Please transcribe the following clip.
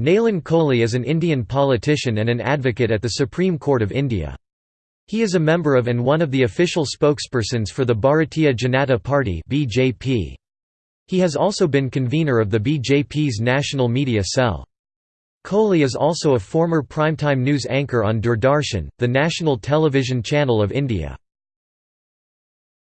Nalin Kohli is an Indian politician and an advocate at the Supreme Court of India. He is a member of and one of the official spokespersons for the Bharatiya Janata Party (BJP). He has also been convener of the BJP's national media cell. Kohli is also a former primetime news anchor on Doordarshan, the national television channel of India.